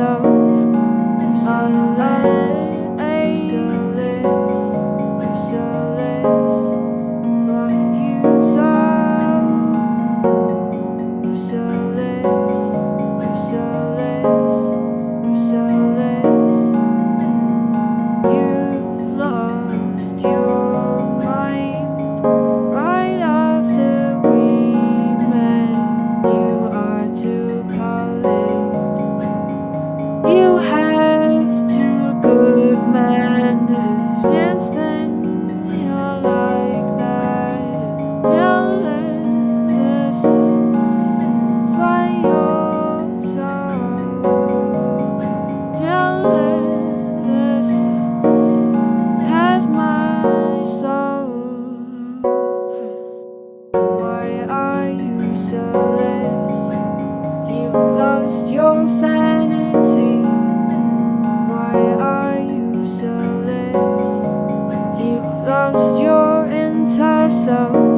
so. your sanity? Why are you so lost? You lost your entire soul.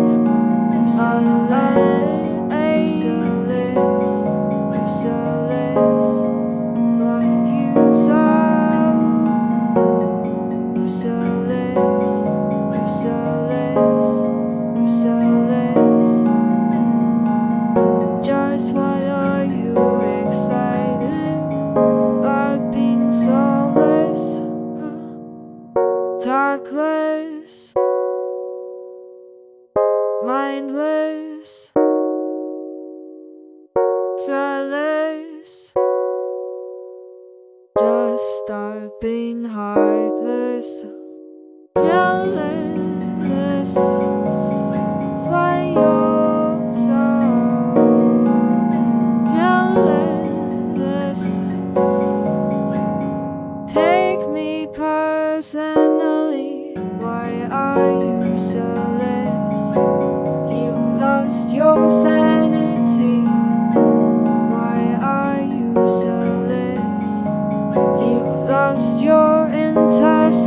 jealous. Just start being heartless. Jealous. Personally, why are you so less? You lost yourself.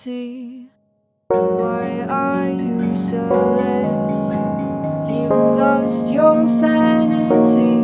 empty. Why are you so less? You lost your sanity.